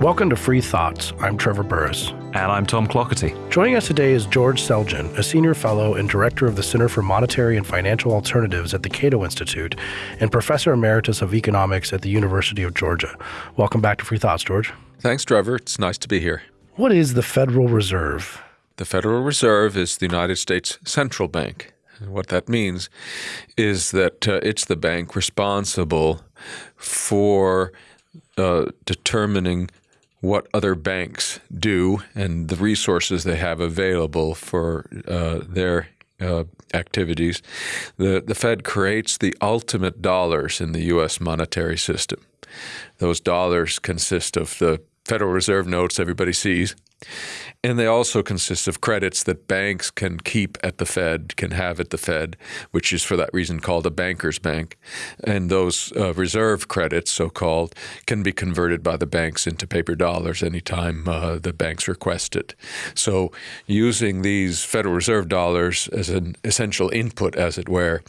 Welcome to Free Thoughts. I'm Trevor Burrus. And I'm Tom Clougherty. Joining us today is George Selgin, a senior fellow and director of the Center for Monetary and Financial Alternatives at the Cato Institute and professor emeritus of economics at the University of Georgia. Welcome back to Free Thoughts, George. Thanks, Trevor. It's nice to be here. What is the Federal Reserve? The Federal Reserve is the United States central bank. And what that means is that uh, it's the bank responsible for uh, determining what other banks do and the resources they have available for uh, their uh, activities. The, the Fed creates the ultimate dollars in the U.S. monetary system. Those dollars consist of the Federal Reserve notes everybody sees, and they also consist of credits that banks can keep at the Fed, can have at the Fed, which is for that reason called a banker's bank. And those uh, reserve credits, so called, can be converted by the banks into paper dollars anytime uh, the banks request it. So, using these Federal Reserve dollars as an essential input, as it were,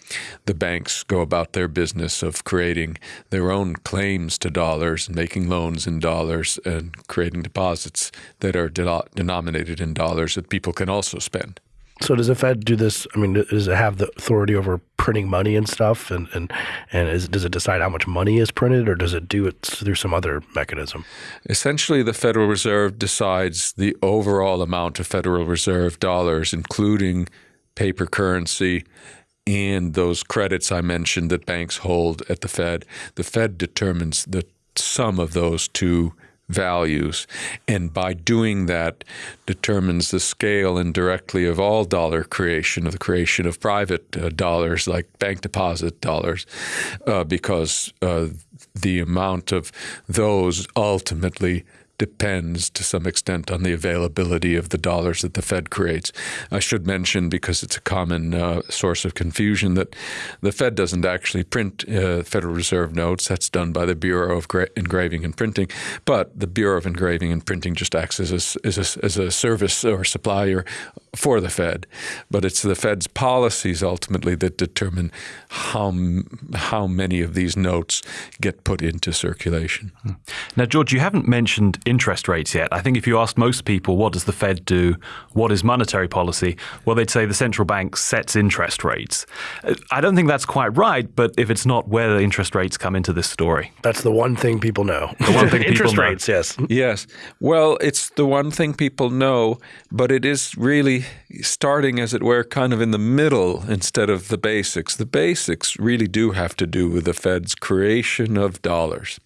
the banks go about their business of creating their own claims to dollars and making loans in dollars and creating deposits that are denominated denominated in dollars that people can also spend. So does the Fed do this? I mean, does it have the authority over printing money and stuff, and and and is, does it decide how much money is printed, or does it do it through some other mechanism? Essentially, the Federal Reserve decides the overall amount of Federal Reserve dollars, including paper currency and those credits I mentioned that banks hold at the Fed. The Fed determines the sum of those two values. And by doing that, determines the scale indirectly of all dollar creation, of the creation of private uh, dollars like bank deposit dollars, uh, because uh, the amount of those ultimately depends to some extent on the availability of the dollars that the Fed creates. I should mention, because it's a common uh, source of confusion, that the Fed doesn't actually print uh, Federal Reserve notes. That's done by the Bureau of Gra Engraving and Printing. But the Bureau of Engraving and Printing just acts as a, as a, as a service or supplier for the Fed. But it's the Fed's policies ultimately that determine how, how many of these notes get put into circulation. Now, George, you haven't mentioned interest rates yet. I think if you ask most people, what does the Fed do? What is monetary policy? Well, they'd say the central bank sets interest rates. Uh, I don't think that's quite right, but if it's not, where the interest rates come into this story? That's the one thing people know. The one thing interest people rates, know. yes. Yes. Well, it's the one thing people know, but it is really starting, as it were, kind of in the middle instead of the basics. The basics really do have to do with the Fed's creation of dollars.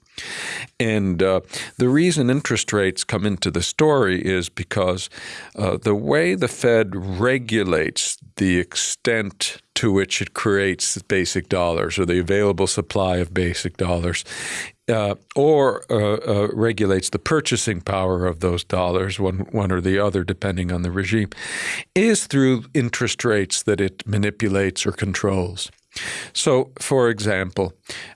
And uh, the reason interest rates come into the story is because uh, the way the Fed regulates the extent to which it creates basic dollars or the available supply of basic dollars uh, or uh, uh, regulates the purchasing power of those dollars, one, one or the other, depending on the regime, is through interest rates that it manipulates or controls. So, for example,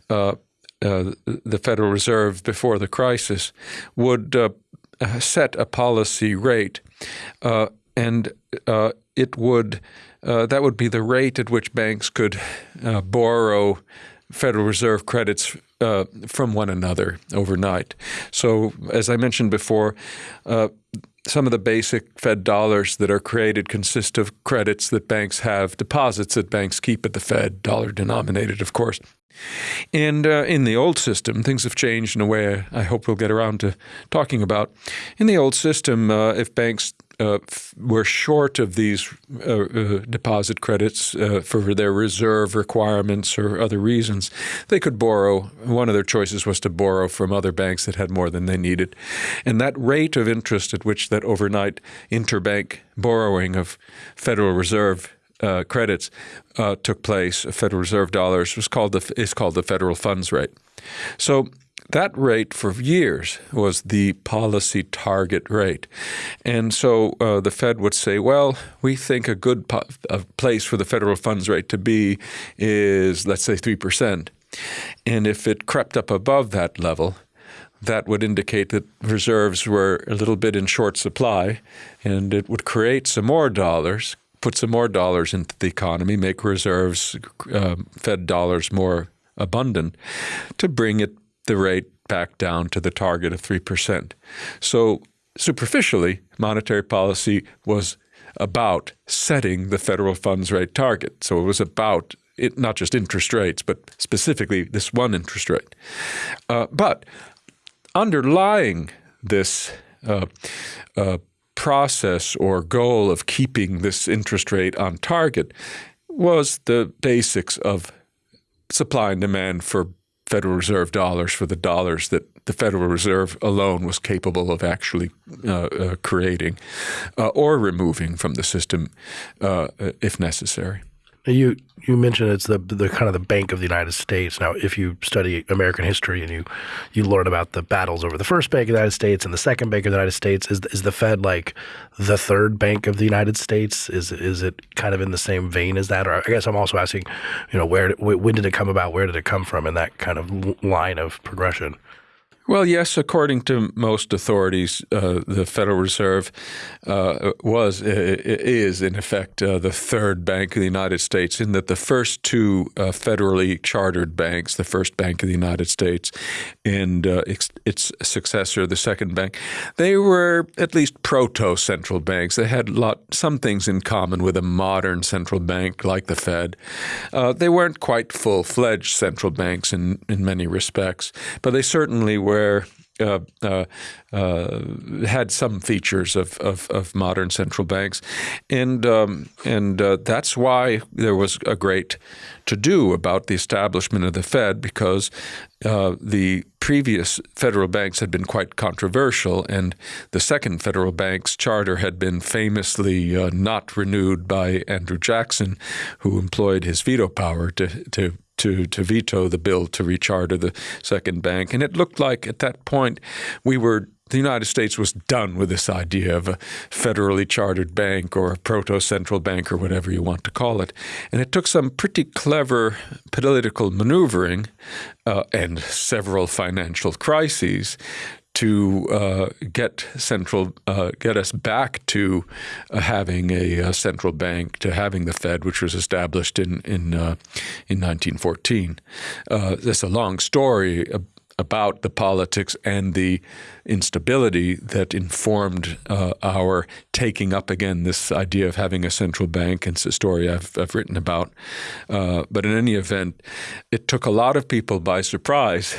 uh, uh, the Federal Reserve before the crisis would uh, set a policy rate, and it would that would be the rate at which banks could borrow Federal Reserve credits uh, from one another overnight. So, as I mentioned before, uh, some of the basic Fed dollars that are created consist of credits that banks have, deposits that banks keep at the Fed, dollar denominated, of course. And uh, in the old system, things have changed in a way I hope we'll get around to talking about. In the old system, uh, if banks uh, were short of these uh, uh, deposit credits uh, for their reserve requirements or other reasons, they could borrow. One of their choices was to borrow from other banks that had more than they needed. And that rate of interest at which that overnight interbank borrowing of Federal Reserve uh, credits uh, took place, Federal Reserve dollars, was called the, is called the federal funds rate. So that rate for years was the policy target rate. And so uh, the Fed would say, well, we think a good a place for the federal funds rate to be is, let's say, 3%. And if it crept up above that level, that would indicate that reserves were a little bit in short supply and it would create some more dollars, put some more dollars into the economy, make reserves, uh, Fed dollars more abundant to bring it the rate back down to the target of 3%. So, superficially, monetary policy was about setting the federal funds rate target. So, it was about it, not just interest rates, but specifically this one interest rate. Uh, but underlying this uh, uh, process or goal of keeping this interest rate on target was the basics of supply and demand for Federal Reserve dollars for the dollars that the Federal Reserve alone was capable of actually uh, uh, creating uh, or removing from the system uh, if necessary. You you mentioned it's the the kind of the Bank of the United States. Now, if you study American history and you you learn about the battles over the first Bank of the United States and the second Bank of the United States, is is the Fed like the third Bank of the United States? Is is it kind of in the same vein as that? Or I guess I'm also asking, you know, where when did it come about? Where did it come from in that kind of line of progression? Well, yes, according to most authorities, uh, the Federal Reserve uh, was is in effect uh, the third bank of the United States. In that the first two uh, federally chartered banks, the first Bank of the United States, and uh, its, its, successor, the second bank, they were at least proto-central banks. They had lot some things in common with a modern central bank like the Fed. Uh, they weren't quite full-fledged central banks in in many respects, but they certainly were where uh, uh, uh, had some features of, of, of, modern central banks, and um, and uh, that's why there was a great to do about the establishment of the Fed because uh, the previous federal banks had been quite controversial, and the second federal bank's charter had been famously uh, not renewed by Andrew Jackson, who employed his veto power to to to, to veto the bill to recharter the second bank. And it looked like at that point we were the United States was done with this idea of a federally chartered bank or a proto central bank or whatever you want to call it. And it took some pretty clever political maneuvering uh, and several financial crises to uh, get central, uh, get us back to uh, having a, a, central bank, to having the Fed, which was established in in uh, in 1914. Uh, that's a long story about the politics and the instability that informed uh, our taking up again this idea of having a central bank. It's a story I've, I've written about. Uh, but in any event, it took a lot of people by surprise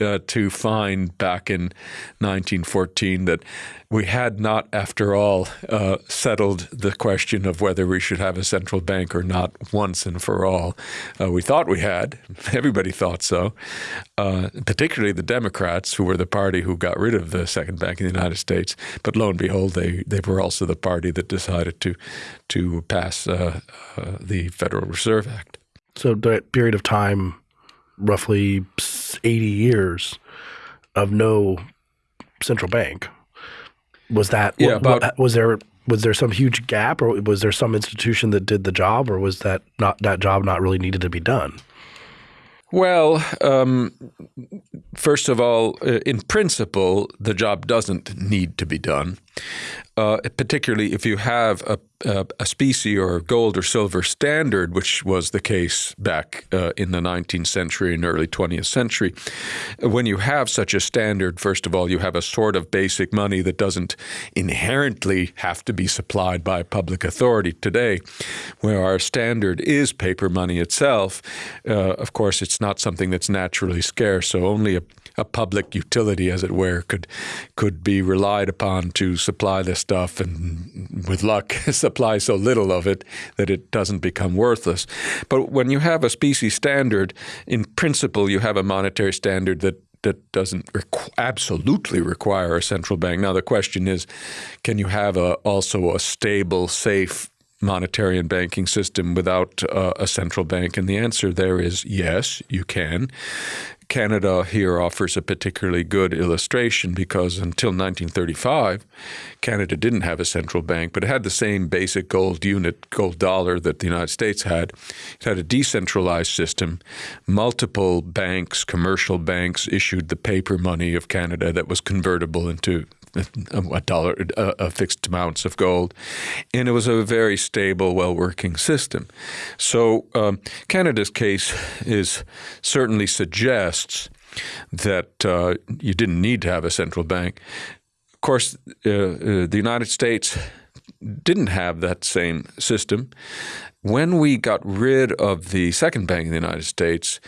uh, to find back in 1914 that we had not, after all, uh, settled the question of whether we should have a central bank or not once and for all. Uh, we thought we had. Everybody thought so, uh, particularly the Democrats, who were the party who got rid of the second bank in the United States. But lo and behold, they, they were also the party that decided to, to pass uh, uh, the Federal Reserve Act. So that period of time, roughly 80 years of no central bank. Was that yeah, about, was there was there some huge gap or was there some institution that did the job or was that not that job not really needed to be done? Well, um, first of all, uh, in principle, the job doesn't need to be done uh, particularly if you have a, a, a, specie or gold or silver standard, which was the case back uh, in the 19th century and early 20th century. When you have such a standard, first of all, you have a sort of basic money that doesn't inherently have to be supplied by public authority today, where our standard is paper money itself. Uh, of course, it's not something that's naturally scarce, so only a a public utility, as it were, could could be relied upon to supply this stuff, and with luck, supply so little of it that it doesn't become worthless. But when you have a species standard, in principle, you have a monetary standard that that doesn't requ absolutely require a central bank. Now the question is, can you have a, also a stable, safe monetary and banking system without uh, a central bank? And the answer there is yes, you can. Canada here offers a particularly good illustration because until 1935, Canada didn't have a central bank, but it had the same basic gold unit, gold dollar that the United States had. It had a decentralized system. Multiple banks, commercial banks, issued the paper money of Canada that was convertible into a dollar, a fixed amounts of gold, and it was a very stable, well-working system. So um, Canada's case is certainly suggests that uh, you didn't need to have a central bank. Of course, uh, uh, the United States didn't have that same system. When we got rid of the second bank in the United States,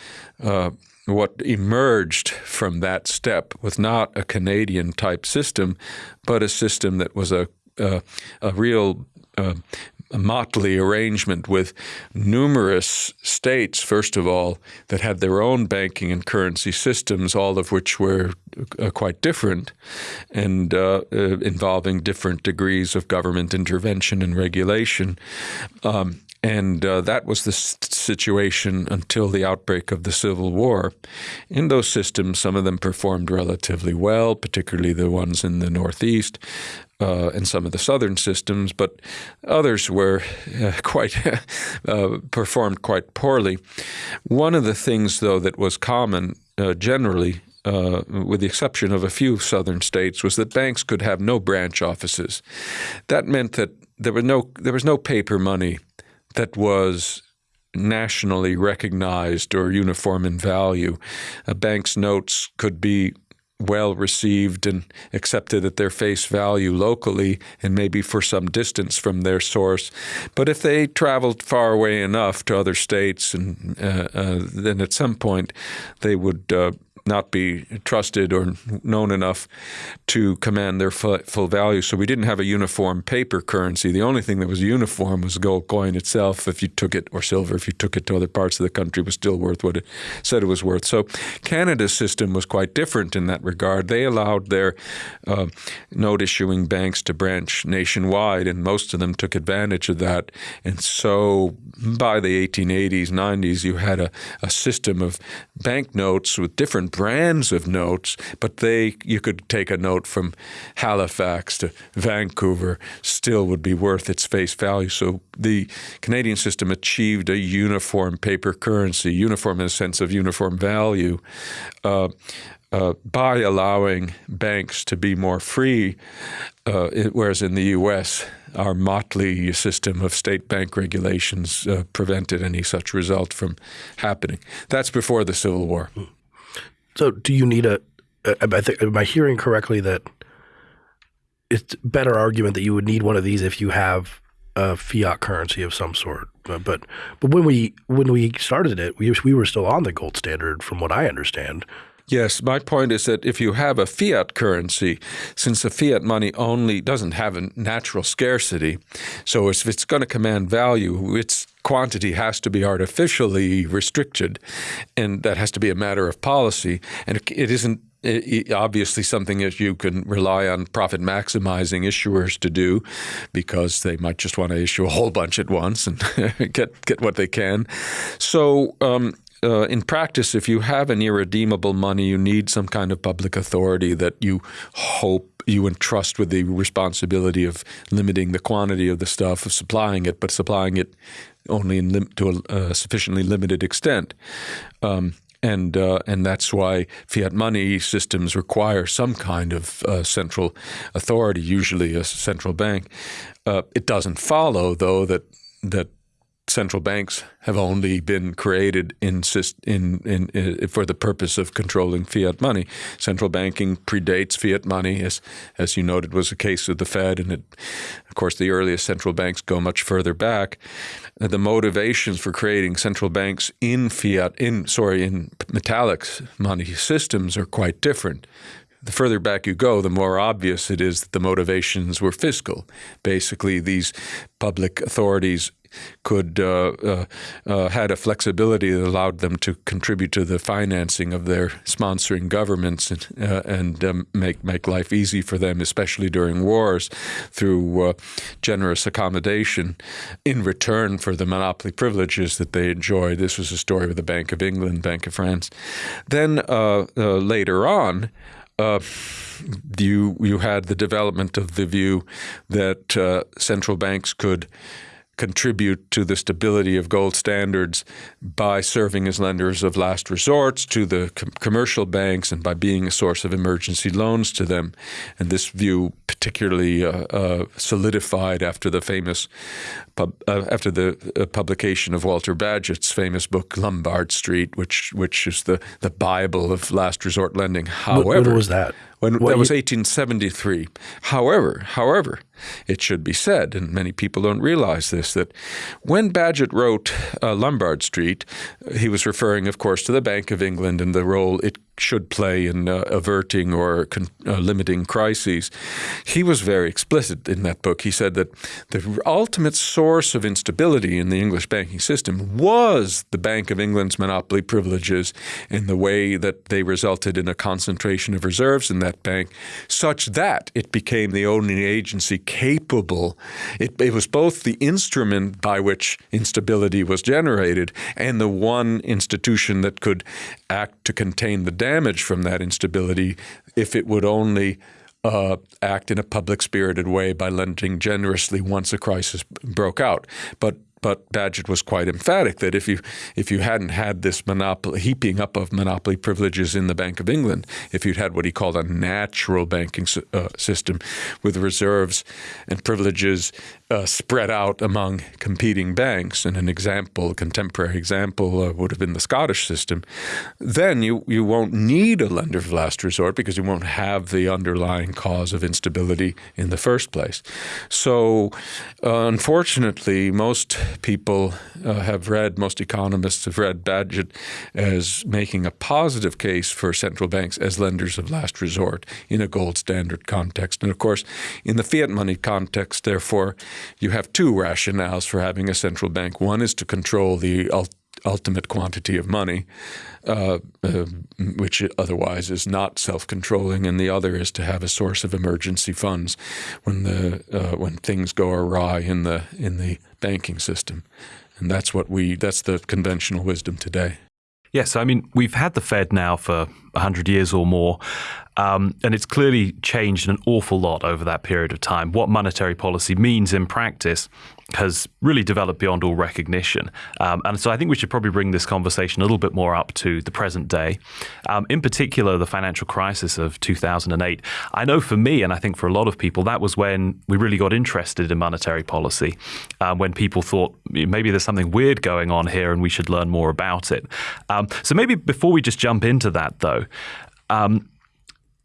uh, what emerged from that step was not a Canadian type system, but a system that was a, a, a real uh, a motley arrangement with numerous states, first of all, that had their own banking and currency systems, all of which were uh, quite different and uh, uh, involving different degrees of government intervention and regulation. Um, and uh, that was the situation until the outbreak of the Civil War. In those systems, some of them performed relatively well, particularly the ones in the Northeast uh, and some of the Southern systems, but others were uh, quite uh, performed quite poorly. One of the things, though, that was common uh, generally uh, with the exception of a few southern states, was that banks could have no branch offices. That meant that there was no there was no paper money that was nationally recognized or uniform in value. A bank's notes could be well received and accepted at their face value locally and maybe for some distance from their source. But if they traveled far away enough to other states, and uh, uh, then at some point they would uh, not be trusted or known enough to command their full, value. So we didn't have a uniform paper currency. The only thing that was uniform was gold coin itself. If you took it, or silver, if you took it to other parts of the country, was still worth what it said it was worth. So Canada's system was quite different in that regard. They allowed their uh, note issuing banks to branch nationwide, and most of them took advantage of that. And so by the 1880s, 90s, you had a, a system of banknotes with different brands of notes, but they you could take a note from Halifax to Vancouver, still would be worth its face value. So the Canadian system achieved a uniform paper currency, uniform in the sense of uniform value. Uh, uh, by allowing banks to be more free, uh, it, whereas in the U.S., our motley system of state bank regulations uh, prevented any such result from happening. That's before the Civil War. So, do you need a? I think am I hearing correctly that it's better argument that you would need one of these if you have a fiat currency of some sort. But but, but when we when we started it, we we were still on the gold standard, from what I understand. Yes, my point is that if you have a fiat currency, since the fiat money only doesn't have a natural scarcity, so if it's going to command value, its quantity has to be artificially restricted, and that has to be a matter of policy. And it isn't obviously something that you can rely on profit maximizing issuers to do because they might just want to issue a whole bunch at once and get get what they can. So um, uh, in practice, if you have an irredeemable money, you need some kind of public authority that you hope you entrust with the responsibility of limiting the quantity of the stuff, of supplying it, but supplying it only to a, a, sufficiently limited extent. Um, and uh, and that's why fiat money systems require some kind of uh, central authority, usually a central bank. Uh, it doesn't follow, though, that that central banks have only been created in, in, in, in, uh, for the purpose of controlling fiat money. Central banking predates fiat money, as as you noted was the case with the Fed, and it, of course the earliest central banks go much further back. Uh, the motivations for creating central banks in fiat, in sorry, in metallic money systems are quite different the further back you go, the more obvious it is that the motivations were fiscal. Basically, these public authorities could uh, uh, uh, had a flexibility that allowed them to contribute to the financing of their sponsoring governments and, and um, make make life easy for them, especially during wars, through generous accommodation in return for the monopoly privileges that they enjoy. This was a story with the Bank of England, Bank of France. Then later on. Uh, you you had the development of the view that uh, central banks could contribute to the stability of gold standards by serving as lenders of last resorts to the com- commercial banks and by being a source of emergency loans to them. And this view particularly uh, uh, solidified after the famous pub, uh, after the uh, publication of Walter Bagehot's famous book Lombard Street, which which is the the Bible of last resort lending. However, when was that? When, that was 1873. However, however, it should be said, and many people don't realize this, that when Bagehot wrote uh, Lombard Street, he was referring, of course, to the Bank of England and the role it should play in uh, averting or con- uh, limiting crises. He was very explicit in that book. He said that the ultimate source of instability in the English banking system was the Bank of England's monopoly privileges in the way that they resulted in a concentration of reserves in that bank, such that it became the only agency capable. It, it was both the instrument by which instability was generated and the one institution that could act to contain the damage from that instability if it would only uh, act in a public spirited way by lending generously once a crisis broke out. But but Bagehot was quite emphatic that if you if you hadn't had this monopoly heaping up of monopoly privileges in the Bank of England, if you'd had what he called a natural banking uh, system with reserves and privileges uh, spread out among competing banks, and an example, a contemporary example, uh, would have been the Scottish system, then you, you won't need a lender of last resort because you won't have the underlying cause of instability in the first place. So, uh, unfortunately, most people uh, have read, most economists have read Bagehot as making a positive case for central banks as lenders of last resort in a gold standard context. And of course, in the fiat money context, therefore, you have two rationales for having a central bank. One is to control the ultimate quantity of money, uh, uh, which otherwise is not self-controlling, and the other is to have a source of emergency funds when the uh, when things go awry in the in the banking system, and that's what we that's the conventional wisdom today. Yes, I mean we've had the Fed now for hundred years or more, um, and it's clearly changed an awful lot over that period of time. What monetary policy means in practice has really developed beyond all recognition. Um, and so I think we should probably bring this conversation a little bit more up to the present day. Um, in particular, the financial crisis of 2008. I know for me, and I think for a lot of people, that was when we really got interested in monetary policy, um, when people thought maybe there's something weird going on here and we should learn more about it. Um, so maybe before we just jump into that, though, um,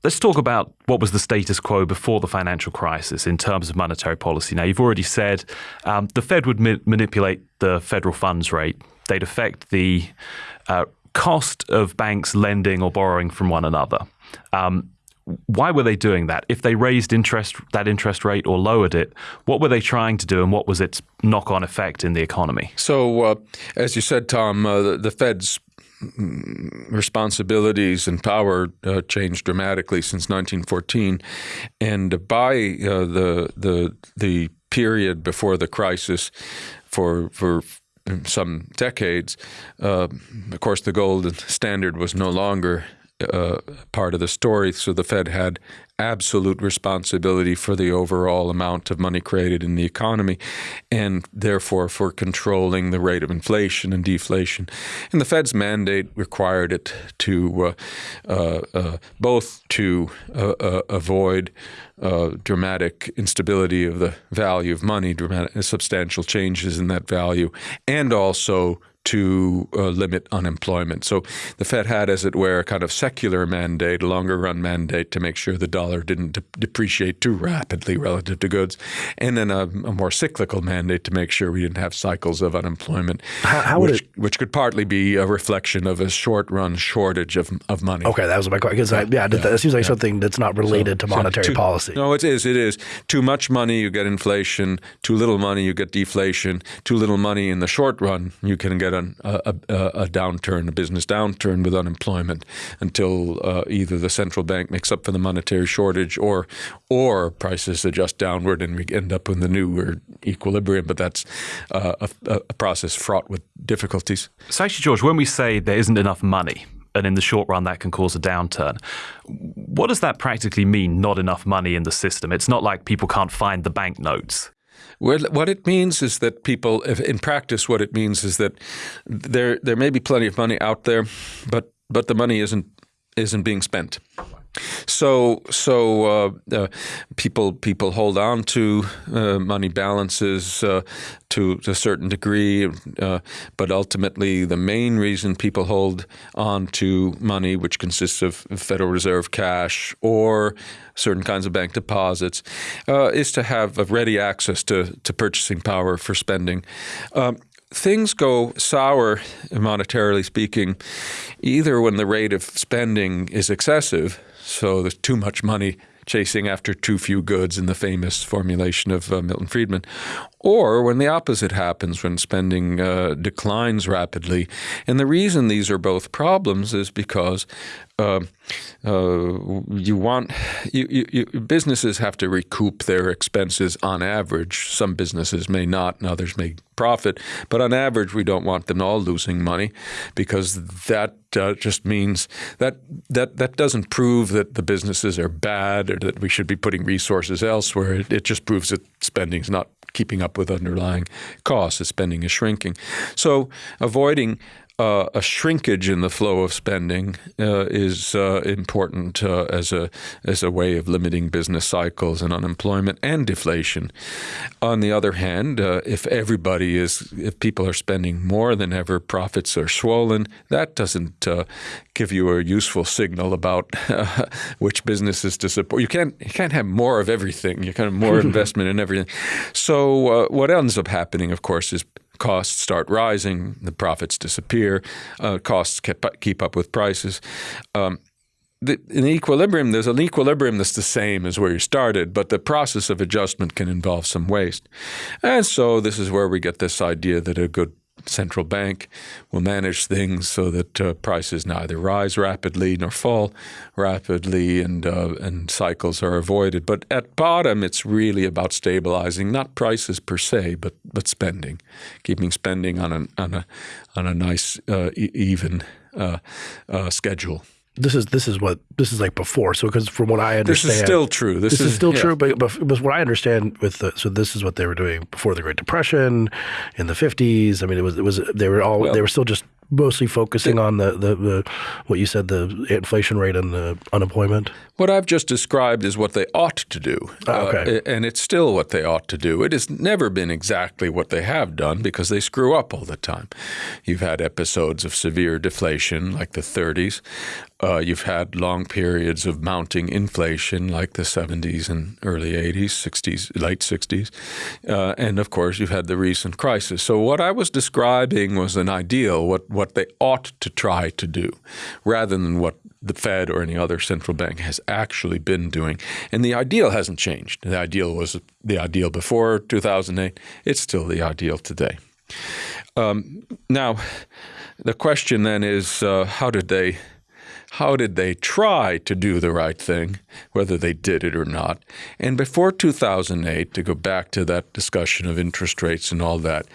Let's talk about what was the status quo before the financial crisis in terms of monetary policy. Now, you've already said um, the Fed would ma- manipulate the federal funds rate. They'd affect the uh, cost of banks lending or borrowing from one another. Um, why were they doing that? If they raised interest that interest rate or lowered it, what were they trying to do, and what was its knock-on effect in the economy? So, uh, as you said, Tom, uh, the, the Fed's responsibilities and power uh, changed dramatically since 1914, and by uh, the the the period before the crisis, for for some decades, uh, of course, the gold standard was no longer uh, part of the story. So the Fed had absolute responsibility for the overall amount of money created in the economy and therefore for controlling the rate of inflation and deflation. And the Fed's mandate required it to uh, uh, uh both to uh, avoid dramatic instability of the value of money, dramatic, substantial changes in that value, and also to uh, limit unemployment. So the Fed had, as it were, a kind of secular mandate, a longer run mandate to make sure the dollar didn't de- depreciate too rapidly relative to goods, and then a, a, more cyclical mandate to make sure we didn't have cycles of unemployment, how, how which, it, which, could partly be a reflection of a short run shortage of, of money. Okay, that was my question. Because yeah, yeah, yeah, that seems like yeah. something that's not related so, to monetary so too, policy. No, it is. It is. Too much money, you get inflation. Too little money, you get deflation. Too little money in the short run, you can get a, a, a, downturn, a business downturn with unemployment until uh, either the central bank makes up for the monetary shortage or or prices adjust downward and we end up in the new equilibrium. But that's uh, a, a process fraught with difficulties. So actually, George, when we say there isn't enough money, and in the short run that can cause a downturn. What does that practically mean, not enough money in the system? It's not like people can't find the banknotes. What it means is that people, in practice, what it means is that there there may be plenty of money out there, but but the money isn't isn't being spent. So, so uh, uh, people people hold on to uh, money balances uh, to, to, a certain degree, uh, but ultimately the main reason people hold on to money, which consists of Federal Reserve cash or certain kinds of bank deposits, uh, is to have a ready access to, to purchasing power for spending. Um, things go sour, monetarily speaking, either when the rate of spending is excessive so there's too much money chasing after too few goods in the famous formulation of uh, Milton Friedman, or when the opposite happens, when spending uh, declines rapidly. And the reason these are both problems is because uh, uh, you want you, you, you, businesses have to recoup their expenses on average. Some businesses may not, and others may profit, but on average, we don't want them all losing money because that uh, just means that that that doesn't prove that the businesses are bad or that we should be putting resources elsewhere. It, it just proves that spending is not keeping up with underlying costs as spending is shrinking. So avoiding uh, a shrinkage in the flow of spending uh, is uh, important uh, as a as a way of limiting business cycles and unemployment and deflation. On the other hand, uh, if everybody is if people are spending more than ever, profits are swollen. That doesn't uh, give you a useful signal about which businesses to support. You can't you can't have more of everything. You kind of more investment in everything. So what ends up happening, of course, is costs start rising, the profits disappear, uh, costs keep, keep up with prices. Um, the, in equilibrium, there's an equilibrium that's the same as where you started, but the process of adjustment can involve some waste. And so this is where we get this idea that a good central bank will manage things so that uh, prices neither rise rapidly nor fall rapidly and uh, and cycles are avoided. But at bottom, it's really about stabilizing not prices per se, but but spending, keeping spending on a on a on a nice uh, even uh, uh, schedule this is this is what this is like before. So because from what I understand, this is still true. This, this is, is, still yeah. true, but, but, but what I understand with the, so this is what they were doing before the Great Depression, in the fifties. I mean, it was it was they were all well, they were still just mostly focusing on the, the, the, what you said the inflation rate and the unemployment? What I've just described is what they ought to do. Oh, okay. Uh, and it's still what they ought to do. It has never been exactly what they have done because they screw up all the time. You've had episodes of severe deflation like the 30s. Uh, you've had long periods of mounting inflation like the 70s and early 80s, 60s, late 60s. Uh, and of course, you've had the recent crisis. So what I was describing was an ideal, what what they ought to try to do rather than what the Fed or any other central bank has actually been doing. And the ideal hasn't changed. The ideal was the ideal before 2008. It's still the ideal today. Um, now, the question then is uh, how did they how did they try to do the right thing, whether they did it or not? And before 2008, to go back to that discussion of interest rates and all that,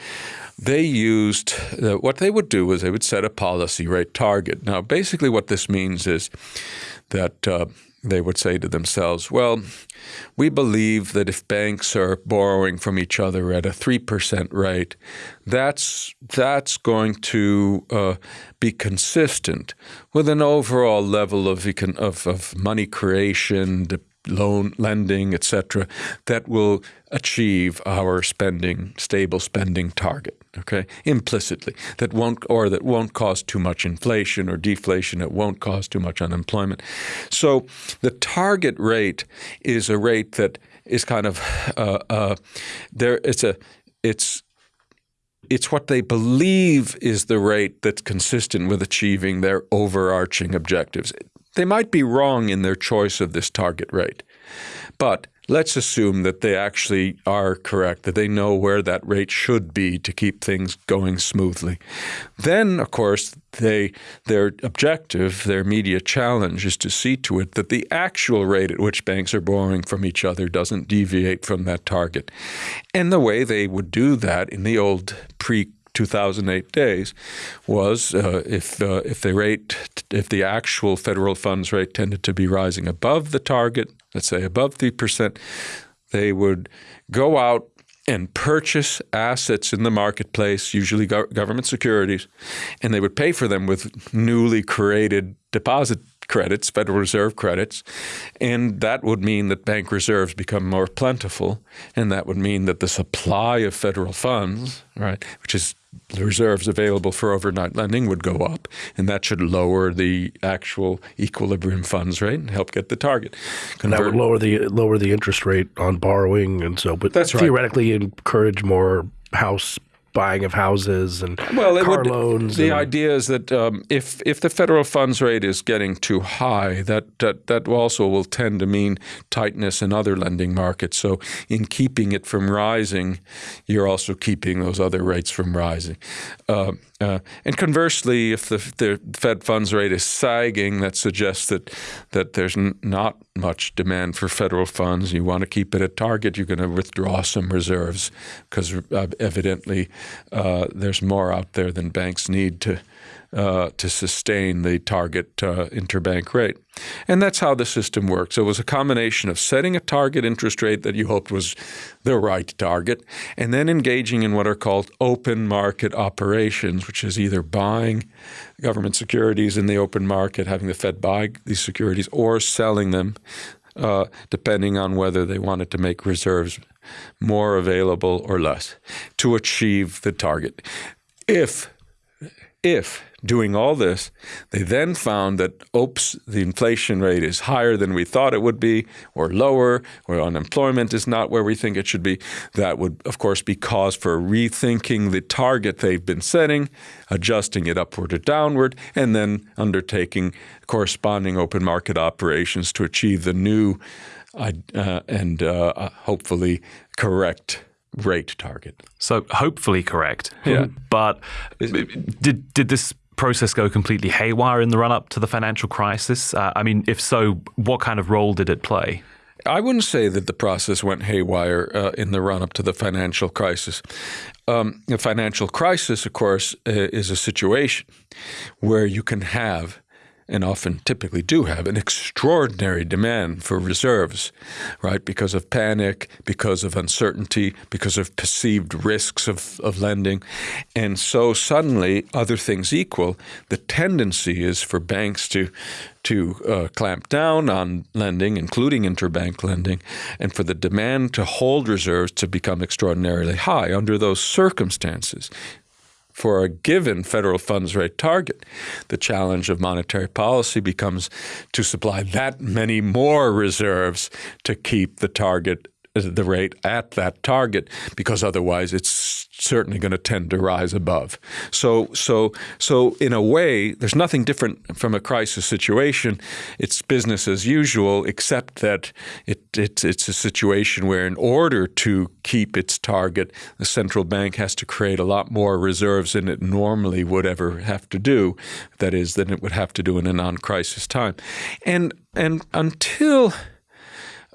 they used uh, what they would do was they would set a policy rate target. Now, basically, what this means is that uh, they would say to themselves, well, we believe that if banks are borrowing from each other at a 3% rate, that's, that's going to uh, be consistent with an overall level of, of, of money creation, loan lending, etc., that will achieve our spending stable spending target. Okay, implicitly that won't or that won't cause too much inflation or deflation. It won't cause too much unemployment. So the target rate is a rate that is kind of uh, uh, there. It's a it's it's what they believe is the rate that's consistent with achieving their overarching objectives. They might be wrong in their choice of this target rate, but let's assume that they actually are correct, that they know where that rate should be to keep things going smoothly. Then, of course, they their objective, their media challenge is to see to it that the actual rate at which banks are borrowing from each other doesn't deviate from that target. And the way they would do that in the old pre 2008 days was uh, if uh, if the rate if the actual federal funds rate tended to be rising above the target, let's say above three percent, they would go out and purchase assets in the marketplace, usually go- government securities, and they would pay for them with newly created deposit credits, Federal Reserve credits, and that would mean that bank reserves become more plentiful, and that would mean that the supply of federal funds, right, which is the reserves available for overnight lending would go up, and that should lower the actual equilibrium funds rate and help get the target. Convert. And that would lower the lower the interest rate on borrowing, and so, but that's theoretically right. encourage more house buying of houses and well, car would, loans. The and, idea is that um, if if the federal funds rate is getting too high, that, that that also will tend to mean tightness in other lending markets. So in keeping it from rising, you're also keeping those other rates from rising. Uh, uh, and conversely, if the, the, Fed funds rate is sagging, that suggests that that there's n- not much demand for federal funds. You want to keep it at target. You're going to withdraw some reserves because uh, evidently uh, there's more out there than banks need to uh, to sustain the target uh, interbank rate. And that's how the system works. It was a combination of setting a target interest rate that you hoped was the right target, and then engaging in what are called open market operations, which is either buying government securities in the open market, having the Fed buy these securities, or selling them. Uh, depending on whether they wanted to make reserves more available or less to achieve the target. If if doing all this, they then found that, oops, the inflation rate is higher than we thought it would be, or lower, or unemployment is not where we think it should be. That would, of course, be cause for rethinking the target they've been setting, adjusting it upward or downward, and then undertaking corresponding open market operations to achieve the new uh, and uh, hopefully correct rate target. So hopefully correct. Yeah. But did did this process go completely haywire in the run up to the financial crisis? Uh, I mean, if so, what kind of role did it play? I wouldn't say that the process went haywire uh, in the run up to the financial crisis. Um, the financial crisis, of course, uh, is a situation where you can have and often typically do have an extraordinary demand for reserves, right? Because of panic, because of uncertainty, because of perceived risks of, of lending. And so suddenly, other things equal, the tendency is for banks to to uh, clamp down on lending, including interbank lending, and for the demand to hold reserves to become extraordinarily high. Under those circumstances, for a given federal funds rate target. The challenge of monetary policy becomes to supply that many more reserves to keep the target the rate at that target because otherwise it's certainly going to tend to rise above. So, so, so in a way, there's nothing different from a crisis situation. It's business as usual, except that it, it, it's a situation where, in order to keep its target, the central bank has to create a lot more reserves than it normally would ever have to do. That is, than it would have to do in a non-crisis time, and and until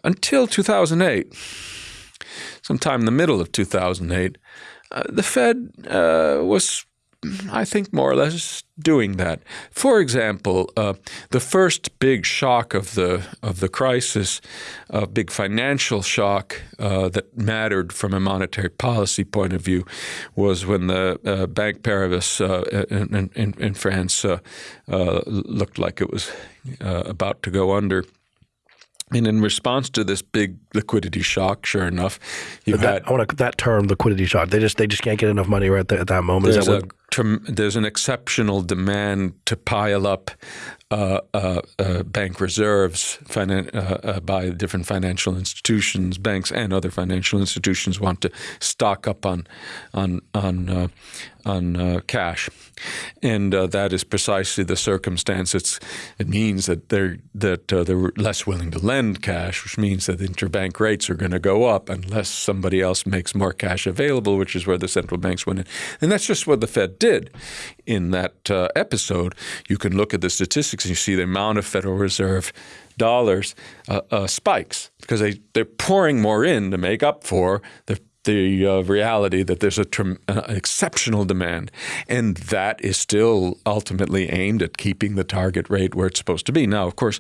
until 2008, sometime in the middle of 2008, uh, the Fed uh, was, I think, more or less doing that. For example, uh, the first big shock of the of the crisis, a big financial shock uh, that mattered from a monetary policy point of view, was when the uh, Bank Paribas in, in, in, France looked like it was about to go under. And in response to this big liquidity shock, sure enough, you that, had I want to, that term liquidity shock. They just they just can't get enough money right at that moment. There's, that a, there's an exceptional demand to pile up uh, uh, uh, bank reserves uh, uh, by different financial institutions, banks and other financial institutions want to stock up on on on uh, on cash, and that is precisely the circumstance. It's, it means that they're that they're less willing to lend cash, which means that interbank rates are going to go up unless somebody else makes more cash available, which is where the central banks went in, and that's just what the Fed did in that episode. You can look at the statistics statistics and you see the amount of Federal Reserve dollars uh, uh, spikes because they, they're pouring more in to make up for the the uh, reality that there's an uh, exceptional demand, and that is still ultimately aimed at keeping the target rate where it's supposed to be. Now, of course,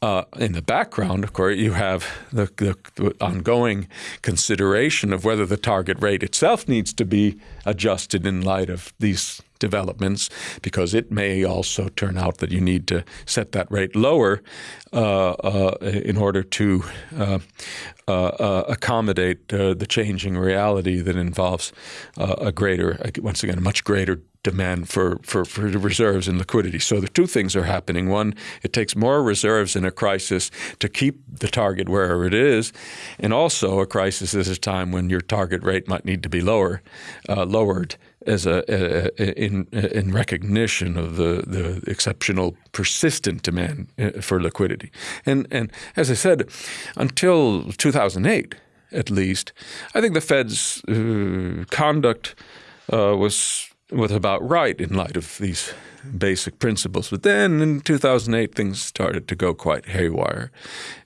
Uh, in the background, of course, you have the, the, the, ongoing consideration of whether the target rate itself needs to be adjusted in light of these developments, because it may also turn out that you need to set that rate lower uh, uh, in order to uh, uh, uh accommodate uh, the changing reality that involves a greater, once again, a much greater demand for, for, for reserves and liquidity. So the two things are happening. One, it takes more reserves in a crisis to keep the target wherever it is, and also a crisis is a time when your target rate might need to be lower, uh, lowered as a, a, in in recognition of the the exceptional persistent demand uh, for liquidity. And and as I said, until 2008 at least, I think the Fed's uh, conduct uh, was was about right in light of these basic principles. But then in 2008, things started to go quite haywire,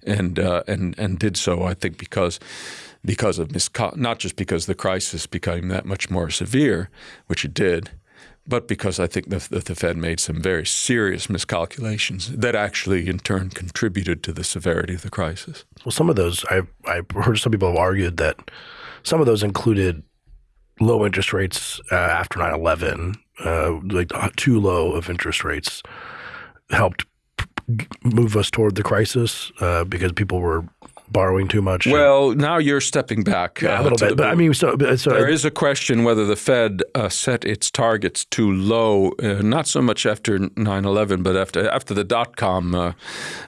and uh, and and did so, I think, because because of misco- not just because the crisis became that much more severe, which it did, but because I think that the, the Fed made some very serious miscalculations that actually, in turn, contributed to the severity of the crisis. Well, some of those I've I've heard some people have argued that some of those included low interest rates uh, after 9-11, uh, like too low of interest rates helped move us toward the crisis uh, because people were borrowing too much. Well, now you're stepping back yeah, a little bit. but I mean, so, so there is a question whether the Fed uh, set its targets too low, uh, not so much after 9/11, but after after the dot com uh,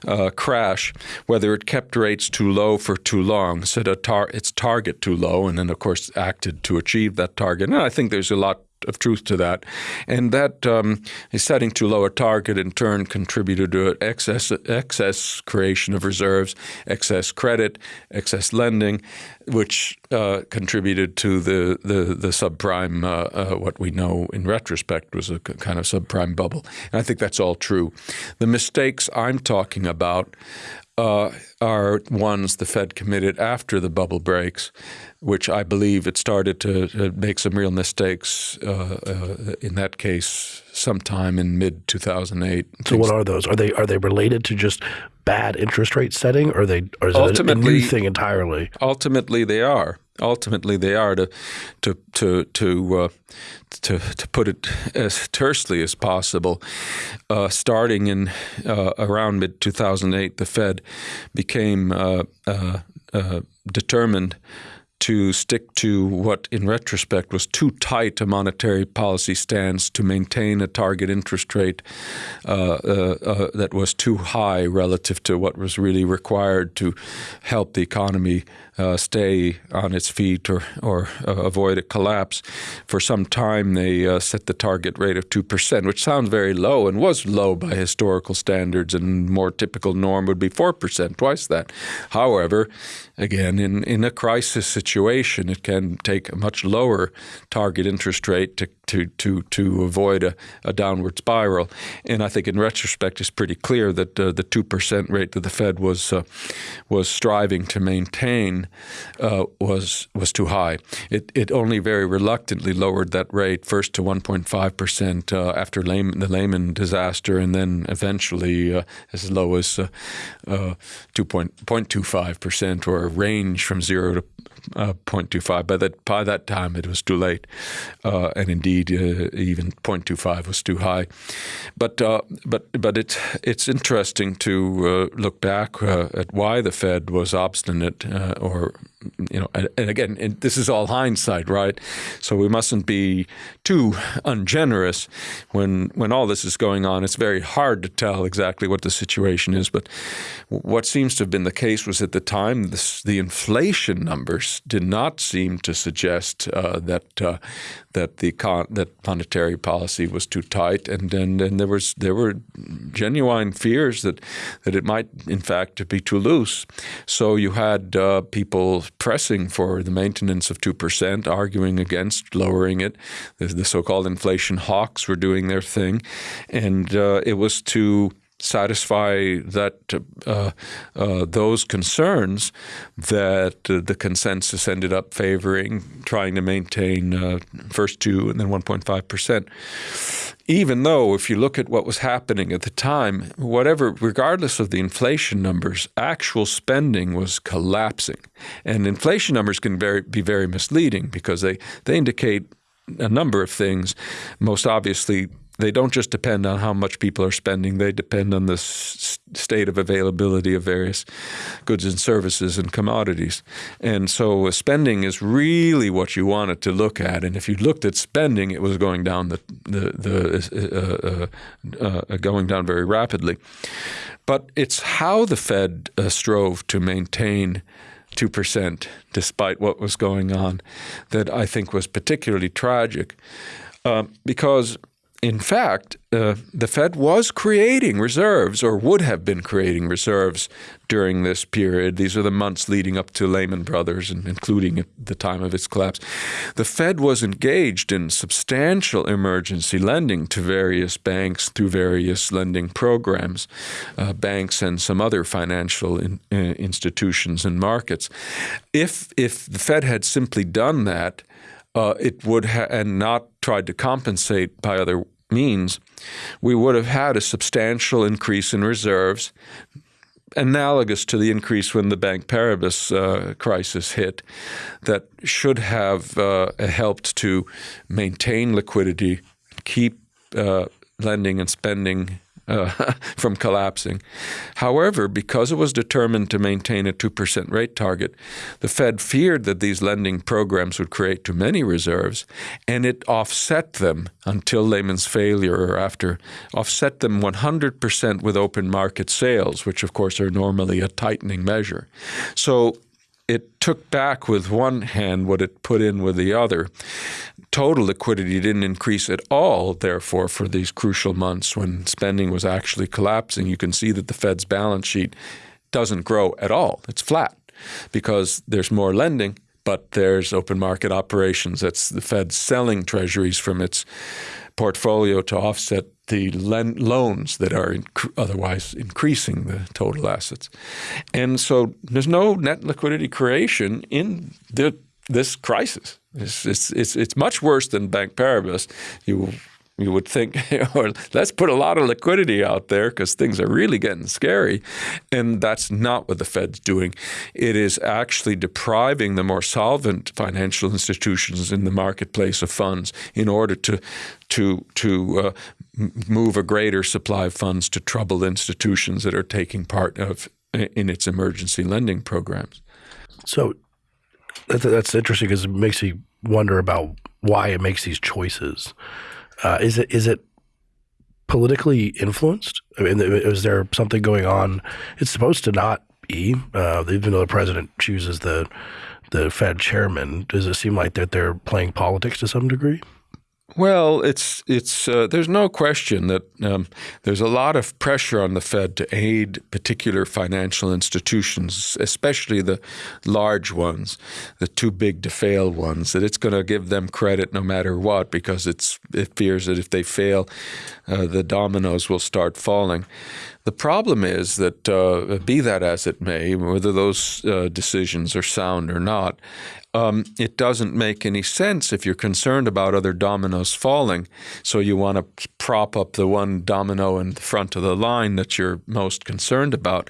uh, crash, whether it kept rates too low for too long, set a tar- its target too low, and then of course acted to achieve that target. And I think there's a lot of truth to that. And that um, setting too low a target in turn contributed to excess, excess creation of reserves, excess credit, excess lending, which uh, contributed to the, the, the subprime, uh, uh, what we know in retrospect was a kind of subprime bubble. And I think that's all true. The mistakes I'm talking about uh, are ones the Fed committed after the bubble breaks, which I believe it started to, make some real mistakes uh, uh, in that case sometime in mid 2008. So what are those? Are they are they related to just bad interest rate setting, or are they or is it a new thing entirely? Ultimately, they are. Ultimately, they are to to to to uh, to, to put it as tersely as possible. Uh, starting in uh, around mid 2008, the Fed became uh, uh, uh, determined to stick to what, in retrospect, was too tight a monetary policy stance to maintain a target interest rate uh, uh, uh, that was too high relative to what was really required to help the economy uh, stay on its feet or, or uh, avoid a collapse. For some time, they uh, set the target rate of 2%, which sounds very low and was low by historical standards, and more typical norm would be 4%, twice that. However, again, in, in a crisis situation, it can take a much lower target interest rate to to to to avoid a, a downward spiral. And I think in retrospect, it's pretty clear that uh, the two percent rate that the Fed was uh, was striving to maintain uh, was was too high. It it only very reluctantly lowered that rate first to 1.5 percent uh, after the Lehman disaster, and then eventually uh, as low as uh, 2.25 percent, or a range from zero to uh, 0.25. By that by that time, it was too late, uh, and indeed, uh, even 0.25 was too high. But uh, but but it's it's interesting to uh, look back uh, at why the Fed was obstinate, or you know, and, again, and this is all hindsight, right? So we mustn't be too ungenerous when when all this is going on. It's very hard to tell exactly what the situation is, but what seems to have been the case was at the time this, the inflation numbers did not seem to suggest uh, that uh, that the that monetary policy was too tight, and and, and there was there were genuine fears that that it might in fact be too loose. So you had uh, people pressing for the maintenance of two percent, arguing against lowering it. The, the, so-called inflation hawks were doing their thing, and uh, it was to satisfy that uh, uh, those concerns that uh, the consensus ended up favoring trying to maintain uh, first two and then 1.5 percent. Even though if you look at what was happening at the time whatever regardless of the inflation numbers actual spending was collapsing. And inflation numbers can very, be very misleading because they they indicate a number of things most obviously they don't just depend on how much people are spending, they depend on the state of availability of various goods and services and commodities. And so uh, spending is really what you wanted to look at. And if you looked at spending, it was going down the, the, the uh, uh, uh, going down very rapidly. But it's how the Fed uh, strove to maintain 2% despite what was going on that I think was particularly tragic. Uh, because in fact, uh, the Fed was creating reserves or would have been creating reserves during this period. These are the months leading up to Lehman Brothers and including the time of its collapse. The Fed was engaged in substantial emergency lending to various banks through various lending programs, uh, banks and some other financial in, uh, institutions and markets. If, if the Fed had simply done that, uh, it would and not tried to compensate by other means, we would have had a substantial increase in reserves, analogous to the increase when the Bank Paribas uh, crisis hit, that should have uh, helped to maintain liquidity, keep uh, lending and spending uh, from collapsing. However, because it was determined to maintain a 2% rate target, the Fed feared that these lending programs would create too many reserves, and it offset them until Lehman's failure or after, offset them 100% with open market sales, which of course are normally a tightening measure. So it took back with one hand what it put in with the other. Total liquidity didn't increase at all, therefore, for these crucial months when spending was actually collapsing. You can see that the Fed's balance sheet doesn't grow at all, it's flat because there's more lending. But there's open market operations. That's the Fed selling treasuries from its portfolio to offset the loans that are inc- otherwise increasing the total assets. And so there's no net liquidity creation in the, this crisis. It's, it's, it's, it's much worse than Bank Paribas. You you would think, or let's put a lot of liquidity out there because things are really getting scary. And that's not what the Fed's doing. It is actually depriving the more solvent financial institutions in the marketplace of funds in order to to to uh, move a greater supply of funds to troubled institutions that are taking part of in its emergency lending programs. So that's interesting because it makes me wonder about why it makes these choices. Uh, is it is it politically influenced? I mean, is there something going on? It's supposed to not be, uh, even though the president chooses the the Fed chairman. Does it seem like that they're playing politics to some degree? Well, it's it's uh, there's no question that um, there's a lot of pressure on the Fed to aid particular financial institutions, especially the large ones, the too big to fail ones. That it's going to give them credit no matter what because it's it fears that if they fail, uh, the dominoes will start falling. The problem is that, uh, be that as it may, whether those uh, decisions are sound or not, um, it doesn't make any sense if you're concerned about other dominoes falling. So you want to prop up the one domino in the front of the line that you're most concerned about.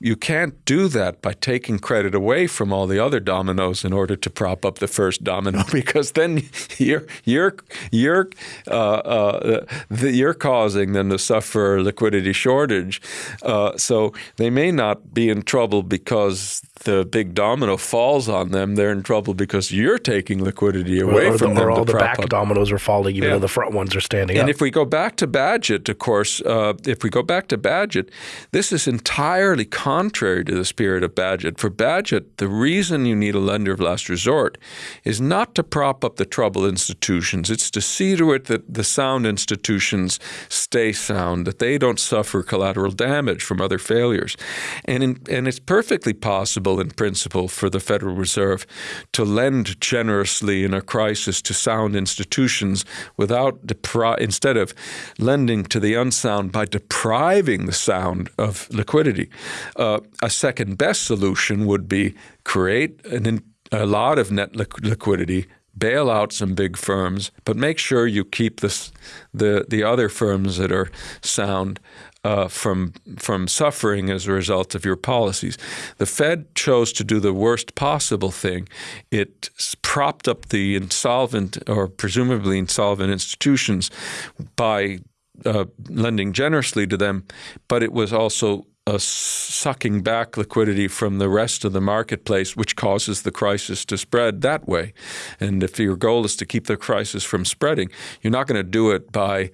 You can't do that by taking credit away from all the other dominoes in order to prop up the first domino, because then you're you're you're uh, uh, the, you're causing them to suffer a liquidity shortage. Uh, so they may not be in trouble because the big domino falls on them, they're in trouble because you're taking liquidity away or from the, them. Or all the back up. dominoes are falling, even yeah. though the front ones are standing and up. And if we go back to Bagehot, of course, uh, if we go back to Bagehot, this is entirely contrary to the spirit of Bagehot. For Bagehot, the reason you need a lender of last resort is not to prop up the troubled institutions. It's to see to it that the sound institutions stay sound, that they don't suffer collateral collateral damage from other failures. And, in, and it's perfectly possible in principle for the Federal Reserve to lend generously in a crisis to sound institutions without depri- instead of lending to the unsound by depriving the sound of liquidity. Uh, a second best solution would be create an, a lot of net liquidity bail out some big firms, but make sure you keep this, the the other firms that are sound uh, from from suffering as a result of your policies. The Fed chose to do the worst possible thing. It propped up the insolvent or presumably insolvent institutions by uh, lending generously to them, but it was also uh, sucking back liquidity from the rest of the marketplace, which causes the crisis to spread that way. And if your goal is to keep the crisis from spreading, you're not going to do it by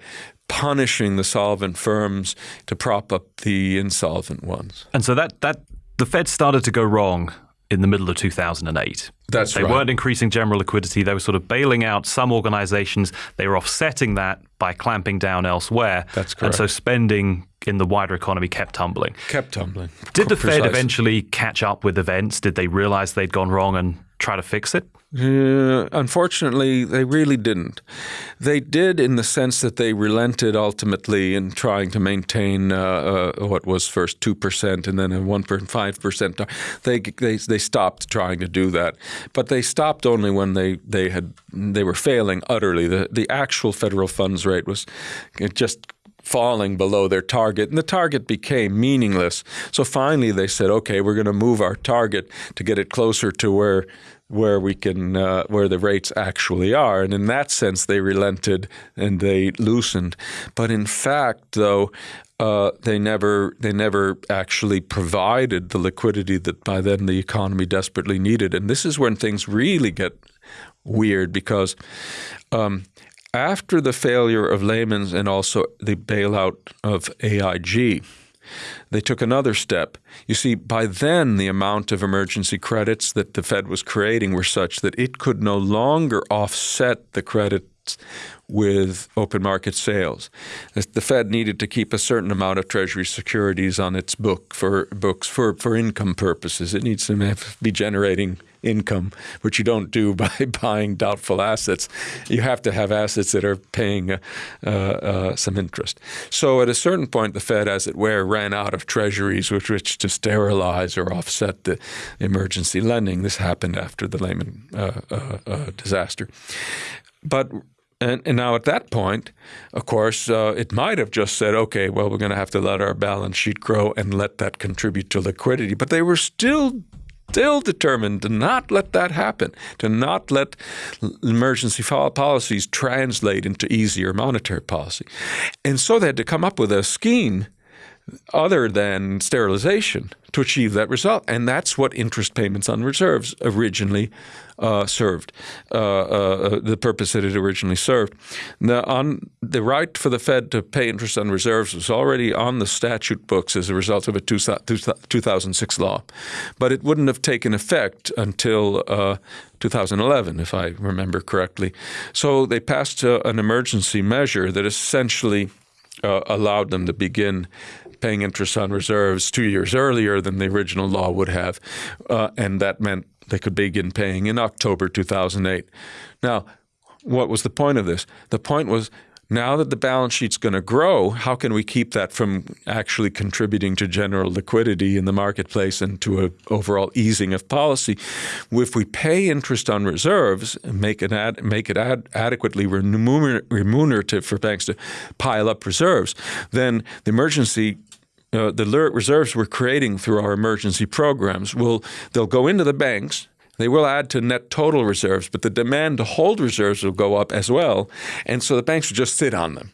punishing the solvent firms to prop up the insolvent ones. And so that that the Fed started to go wrong in the middle of 2008. That's they right. They weren't increasing general liquidity. They were sort of bailing out some organizations. They were offsetting that by clamping down elsewhere. That's correct. And so spending in the wider economy kept tumbling. Kept tumbling. Did the Fed eventually catch up with events? Did they realize they'd gone wrong and try to fix it? Uh, unfortunately, they really didn't. They did in the sense that they relented ultimately in trying to maintain uh, uh, what was first two percent and then a one point five percent. They they they stopped trying to do that, but they stopped only when they they had they were failing utterly. The the actual federal funds rate was just falling below their target, and the target became meaningless. So finally, they said, "Okay, we're going to move our target to get it closer to where." Where we can, uh, where the rates actually are, and in that sense, they relented and they loosened. But in fact, though, uh, they never they never actually provided the liquidity that by then the economy desperately needed. And this is when things really get weird because um, after the failure of Lehman's and also the bailout of AIG, they took another step. You see, by then, the amount of emergency credits that the Fed was creating were such that it could no longer offset the credits with open market sales. The Fed needed to keep a certain amount of Treasury securities on its book for books for, for income purposes. It needs to be generating income, which you don't do by buying doubtful assets. You have to have assets that are paying uh, uh, some interest. So at a certain point, the Fed, as it were, ran out of treasuries with which to sterilize or offset the emergency lending. This happened after the Lehman uh, uh, uh disaster. But and, and, now at that point, of course, uh, it might have just said, okay, well, we're going to have to let our balance sheet grow and let that contribute to liquidity. But they were still still determined to not let that happen, to not let emergency policies translate into easier monetary policy. And so they had to come up with a scheme other than sterilization to achieve that result. And that's what interest payments on reserves originally uh, served, uh, uh, the purpose that it originally served. Now, on, the right for the Fed to pay interest on reserves was already on the statute books as a result of a two, 2006 law, but it wouldn't have taken effect until uh, 2011, if I remember correctly. So they passed uh, an emergency measure that essentially uh, allowed them to begin paying interest on reserves two years earlier than the original law would have, uh, and that meant they could begin paying in October 2008. Now, what was the point of this? The point was now that the balance sheet's going to grow, how can we keep that from actually contributing to general liquidity in the marketplace and to an overall easing of policy? If we pay interest on reserves and make it, ad, make it ad, adequately remunerative for banks to pile up reserves, then the emergency uh, the reserves we're creating through our emergency programs will they'll go into the banks they will add to net total reserves, but the demand to hold reserves will go up as well. And so the banks will just sit on them,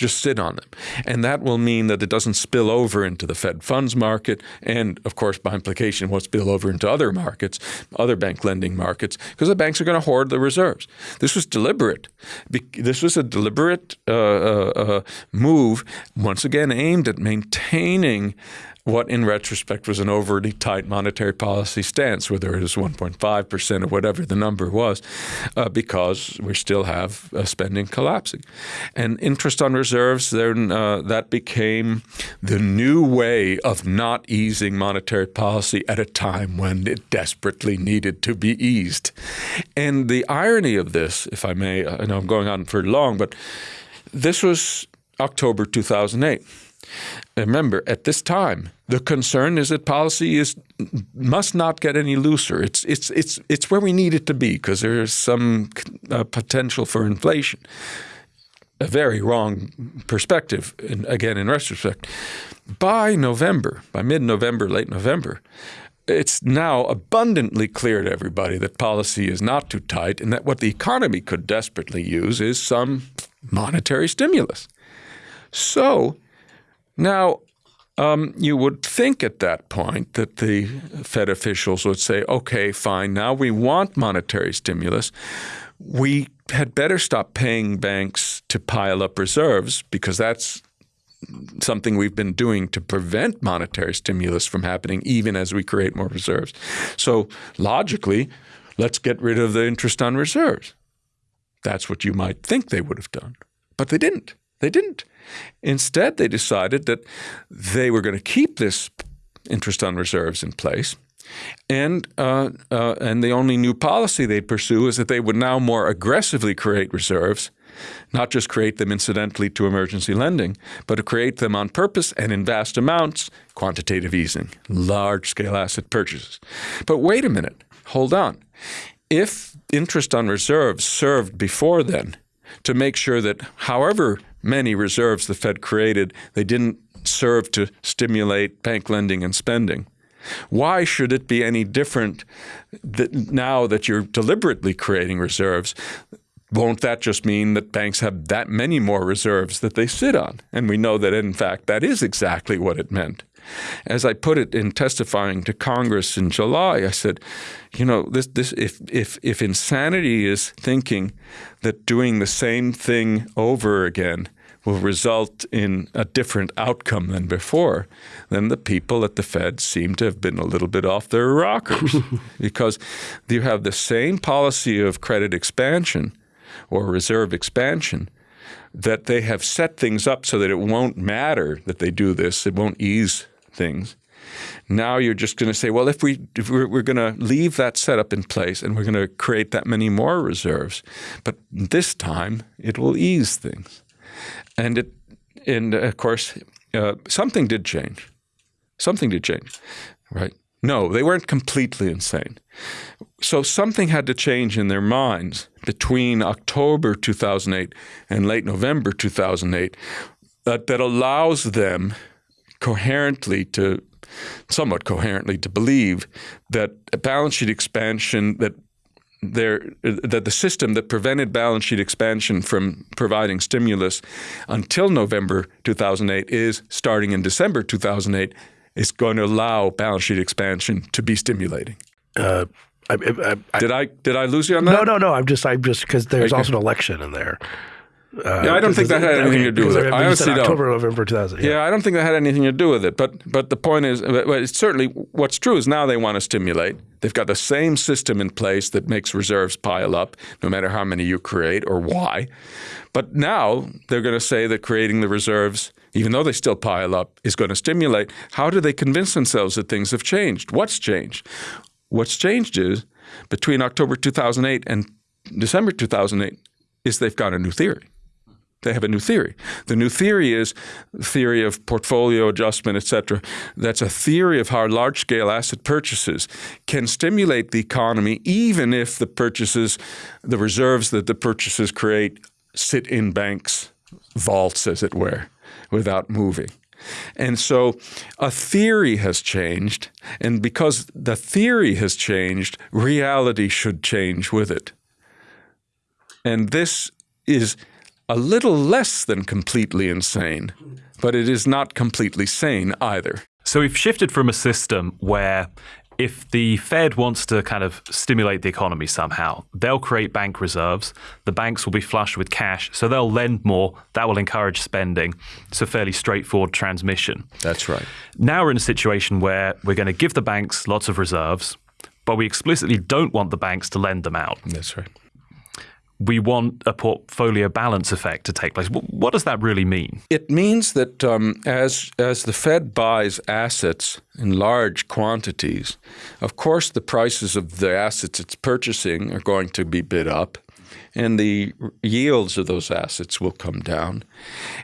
just sit on them. And that will mean that it doesn't spill over into the Fed funds market. And of course, by implication, won't spill over into other markets, other bank lending markets, because the banks are going to hoard the reserves. This was deliberate. This was a deliberate uh, uh, uh, move, once again aimed at maintaining what in retrospect was an overly tight monetary policy stance, whether it was 1.5% or whatever the number was, uh, because we still have uh, spending collapsing. And interest on reserves then uh, that became the new way of not easing monetary policy at a time when it desperately needed to be eased. And the irony of this, if I may, I know I'm going on for long, but this was October 2008. Remember, at this time, the concern is that policy is must not get any looser. It's it's it's it's where we need it to be because there's some uh, potential for inflation. A very wrong perspective, in, again in retrospect. By November, by mid-November, late November, it's now abundantly clear to everybody that policy is not too tight and that what the economy could desperately use is some monetary stimulus. So now, um, you would think at that point that the Fed officials would say, okay, fine, now we want monetary stimulus. We had better stop paying banks to pile up reserves because that's something we've been doing to prevent monetary stimulus from happening even as we create more reserves. So logically, let's get rid of the interest on reserves. That's what you might think they would have done. But they didn't. They didn't. Instead, they decided that they were going to keep this interest on reserves in place. And uh, uh, and the only new policy they'd pursue is that they would now more aggressively create reserves, not just create them incidentally to emergency lending, but to create them on purpose and in vast amounts, quantitative easing, large-scale asset purchases. But wait a minute, hold on. If interest on reserves served before then to make sure that however many reserves the Fed created, they didn't serve to stimulate bank lending and spending. Why should it be any different that now that you're deliberately creating reserves? Won't that just mean that banks have that many more reserves that they sit on? And we know that, in fact, that is exactly what it meant. As I put it in testifying to Congress in July, I said, you know, this, this, if, if, if insanity is thinking that doing the same thing over again will result in a different outcome than before, then the people at the Fed seem to have been a little bit off their rockers. Because you have the same policy of credit expansion or reserve expansion that they have set things up so that it won't matter that they do this, it won't ease things. Now you're just going to say, well, if we if we're, we're going to leave that setup in place and we're going to create that many more reserves, but this time it will ease things, and it and of course uh, something did change, something did change, right? No, they weren't completely insane. So something had to change in their minds between October 2008 and late November 2008 that, that allows them coherently to somewhat coherently to believe that balance sheet expansion that there that the system that prevented balance sheet expansion from providing stimulus until November 2008 is starting in December 2008 is going to allow balance sheet expansion to be stimulating. Uh, I, I, I, did I did I lose you on that? No, no, no. I'm just I'm just because there's also an election in there. Uh, yeah, I don't think that had anything to do with it. I honestly don't. October, November 2000. Yeah. yeah. I don't think that had anything to do with it. But but the point is, but certainly what's true is now they want to stimulate. They've got the same system in place that makes reserves pile up, no matter how many you create or why. But now they're going to say that creating the reserves, even though they still pile up, is going to stimulate. How do they convince themselves that things have changed? What's changed? What's changed is between October 2008 and December 2008 is they've got a new theory they have a new theory. The new theory is theory of portfolio adjustment, et cetera. That's a theory of how large-scale asset purchases can stimulate the economy even if the purchases, the reserves that the purchases create sit in banks' vaults, as it were, without moving. And so a theory has changed, and because the theory has changed, reality should change with it. And this is a little less than completely insane, but it is not completely sane either. So we've shifted from a system where if the Fed wants to kind of stimulate the economy somehow, they'll create bank reserves. The banks will be flush with cash, so they'll lend more. That will encourage spending. It's a fairly straightforward transmission. That's right. Now we're in a situation where we're going to give the banks lots of reserves, but we explicitly don't want the banks to lend them out. That's right we want a portfolio balance effect to take place. What does that really mean? It means that um, as as the Fed buys assets in large quantities, of course the prices of the assets it's purchasing are going to be bid up and the yields of those assets will come down.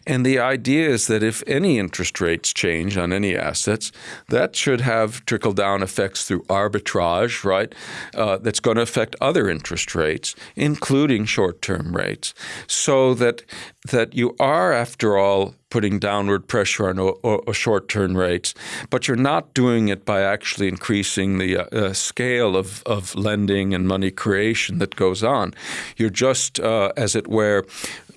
And the idea is that if any interest rates change on any assets, that should have trickle down effects through arbitrage, right? Uh, that's going to affect other interest rates, including short term rates, so that that you are, after all, putting downward pressure on o- o- short-term rates, but you're not doing it by actually increasing the uh, uh, scale of, of lending and money creation that goes on. You're just, uh, as it were,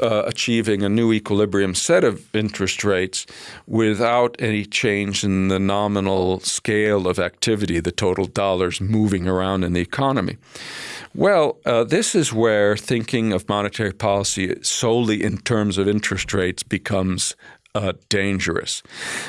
uh, achieving a new equilibrium set of interest rates without any change in the nominal scale of activity, the total dollars moving around in the economy. Well, uh, this is where thinking of monetary policy solely in terms of interest rates becomes uh, dangerous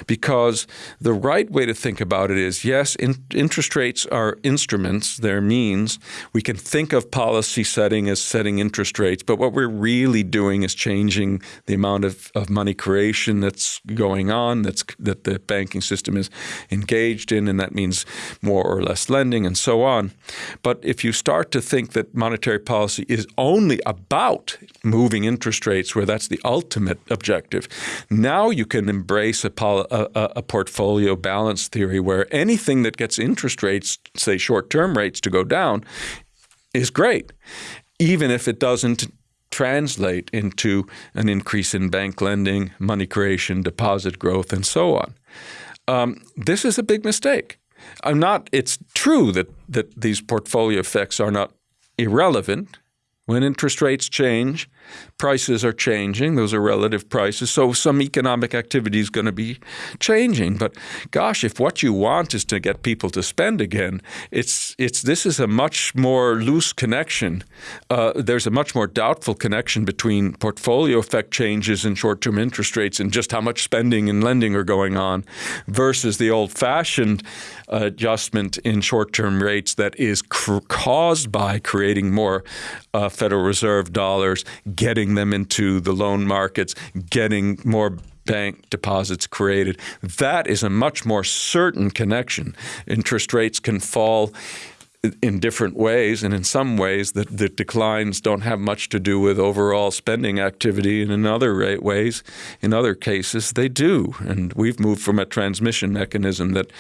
because the right way to think about it is yes, in, interest rates are instruments, they're means. We can think of policy setting as setting interest rates, but what we're really doing is changing the amount of, of money creation that's going on, that's that the banking system is engaged in, and that means more or less lending and so on. But if you start to think that monetary policy is only about moving interest rates, where that's the ultimate objective, now now you can embrace a, a, a, portfolio balance theory where anything that gets interest rates, say short term rates, to go down is great, even if it doesn't translate into an increase in bank lending, money creation, deposit growth, and so on. Um, this is a big mistake. I'm not. It's true that that these portfolio effects are not irrelevant. When interest rates change, prices are changing. Those are relative prices. So some economic activity is going to be changing. But gosh, if what you want is to get people to spend again, it's it's this is a much more loose connection. Uh, there's a much more doubtful connection between portfolio effect changes in short-term interest rates and just how much spending and lending are going on, versus the old-fashioned adjustment in short-term rates that is caused by creating more uh, Federal Reserve dollars getting them into the loan markets, getting more bank deposits created. That is a much more certain connection. Interest rates can fall in different ways, and in some ways, the, the declines don't have much to do with overall spending activity, and in other ways, in other cases, they do. And we've moved from a transmission mechanism that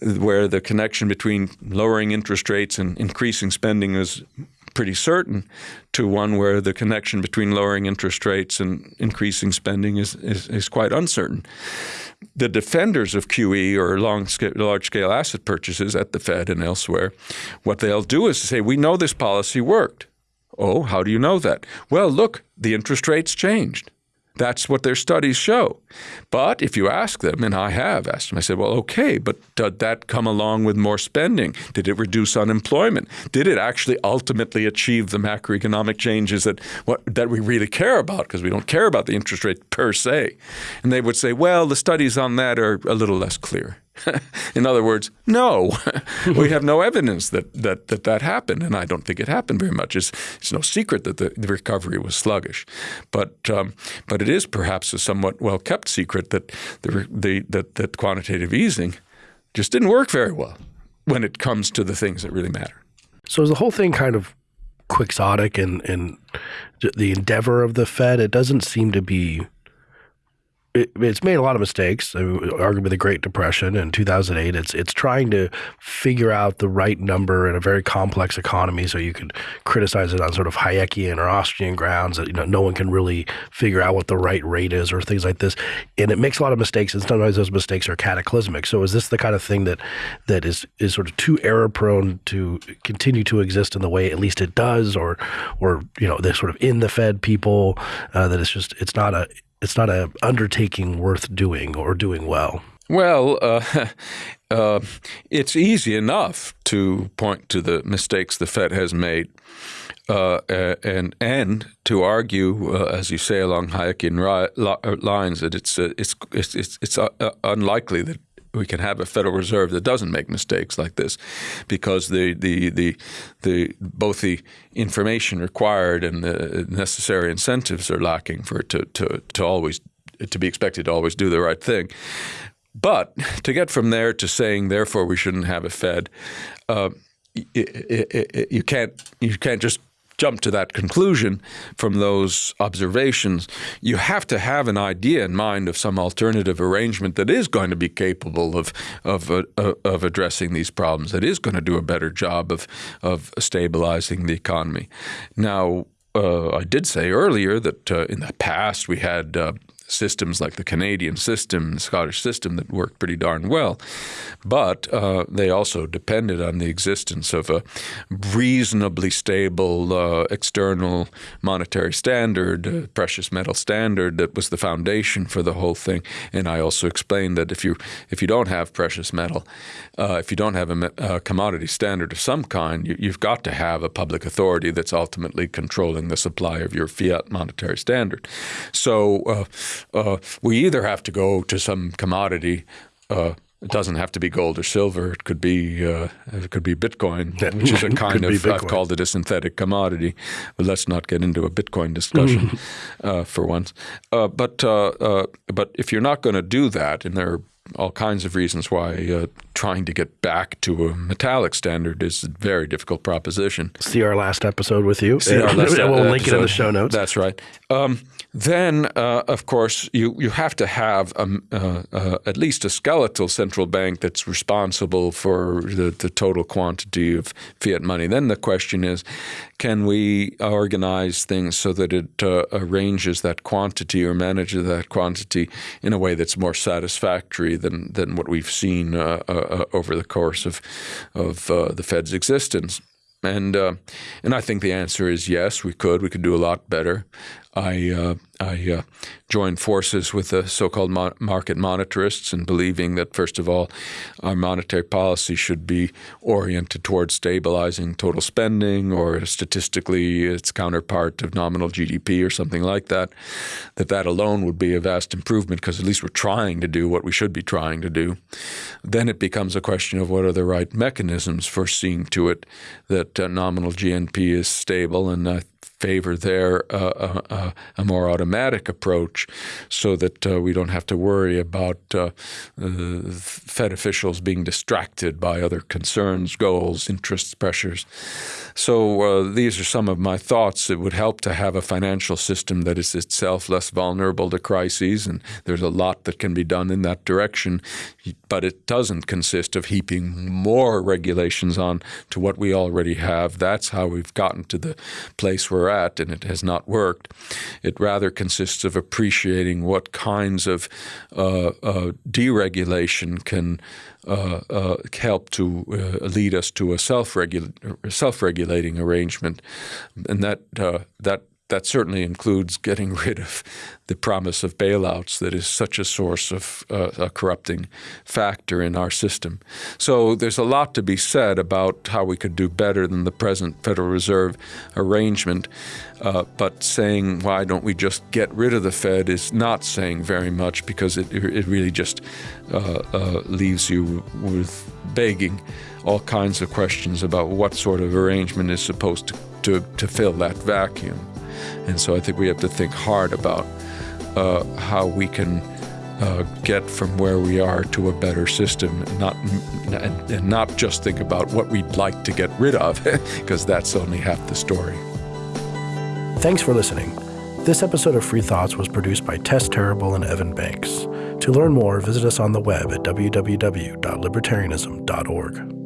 where the connection between lowering interest rates and increasing spending is pretty certain to one where the connection between lowering interest rates and increasing spending is, is, is quite uncertain. The defenders of QE or scale, large scale asset purchases at the Fed and elsewhere, what they'll do is say, We know this policy worked. Oh, how do you know that? Well, look, the interest rates changed. That's what their studies show. But if you ask them, and I have asked them, I said, well, okay, but did that come along with more spending? Did it reduce unemployment? Did it actually ultimately achieve the macroeconomic changes that what, that we really care about? Because we don't care about the interest rate per se. And they would say, well, the studies on that are a little less clear. in other words, no, we have no evidence that, that that that happened, and I don't think it happened very much. It's, it's no secret that the, the recovery was sluggish, but um, but it is perhaps a somewhat well kept secret that the, the that that quantitative easing just didn't work very well when it comes to the things that really matter. So is the whole thing kind of quixotic and and the endeavor of the Fed? It doesn't seem to be it, it's made a lot of mistakes. I mean, arguably the Great Depression in 2008. It's it's trying to figure out the right number in a very complex economy. So you could criticize it on sort of Hayekian or Austrian grounds that you know no one can really figure out what the right rate is or things like this. And it makes a lot of mistakes, and sometimes those mistakes are cataclysmic. So is this the kind of thing that that is is sort of too error prone to continue to exist in the way at least it does, or or you know the sort of in the Fed people uh, that it's just it's not a it's not an undertaking worth doing or doing well? Well, uh, uh, it's easy enough to point to the mistakes the Fed has made. Uh, and and to argue, uh, as you say, along Hayekian lines, that it's uh, it's it's it's, it's uh, unlikely that we can have a Federal Reserve that doesn't make mistakes like this, because the the the the both the information required and the necessary incentives are lacking for it to to to always to be expected to always do the right thing. But to get from there to saying therefore we shouldn't have a Fed, uh, you can't you can't just jump to that conclusion from those observations, you have to have an idea in mind of some alternative arrangement that is going to be capable of of uh, uh, of addressing these problems. That is going to do a better job of of stabilizing the economy. Now, uh, I did say earlier that uh, in the past we had uh, systems like the Canadian system, the Scottish system that worked pretty darn well. But uh, they also depended on the existence of a reasonably stable uh, external monetary standard, precious metal standard that was the foundation for the whole thing. And I also explained that if you if you don't have precious metal, uh, if you don't have a, a, commodity standard of some kind, you, you've got to have a public authority that's ultimately controlling the supply of your fiat monetary standard. So uh, uh, we either have to go to some commodity. Uh, it doesn't have to be gold or silver. It could be uh, it could be Bitcoin, which is a kind of I've called it a synthetic commodity. But let's not get into a Bitcoin discussion uh, for once. Uh, but uh, uh, but if you're not going to do that, and there are all kinds of reasons why uh, trying to get back to a metallic standard is a very difficult proposition. See our last episode with you. See our last we'll link it in the show notes. That's right. Um, then, uh, of course, you, you have to have a, uh, uh, at least a skeletal central bank that's responsible for the, the total quantity of fiat money. Then the question is, can we organize things so that it uh, arranges that quantity or manages that quantity in a way that's more satisfactory than, than what we've seen uh, uh, over the course of, of the Fed's existence? And uh, and I think the answer is yes, we could. We could do a lot better. I uh, I uh, joined forces with the so-called mo market monetarists in believing that first of all, our monetary policy should be oriented towards stabilizing total spending, or statistically its counterpart of nominal GDP or something like that. That that alone would be a vast improvement because at least we're trying to do what we should be trying to do. Then it becomes a question of what are the right mechanisms for seeing to it that uh, nominal GNP is stable, and I favor there uh, a, a, more automatic approach so that uh, we don't have to worry about uh, Fed officials being distracted by other concerns, goals, interests, pressures. So uh, these are some of my thoughts. It would help to have a financial system that is itself less vulnerable to crises, and there's a lot that can be done in that direction. But it doesn't consist of heaping more regulations on to what we already have. That's how we've gotten to the place we're and it has not worked. It rather consists of appreciating what kinds of uh, uh, deregulation can uh, uh help to uh, lead us to a self-regulating self arrangement, and that uh, that that certainly includes getting rid of the promise of bailouts that is such a source of uh, a corrupting factor in our system. So there's a lot to be said about how we could do better than the present Federal Reserve arrangement. Uh, but saying why don't we just get rid of the Fed is not saying very much because it, it really just uh, uh leaves you with begging all kinds of questions about what sort of arrangement is supposed to, to, to fill that vacuum. And so I think we have to think hard about uh, how we can uh, get from where we are to a better system, not and, and not just think about what we'd like to get rid of, because that's only half the story. Thanks for listening. This episode of Free Thoughts was produced by Tess Terrible and Evan Banks. To learn more, visit us on the web at www.libertarianism.org.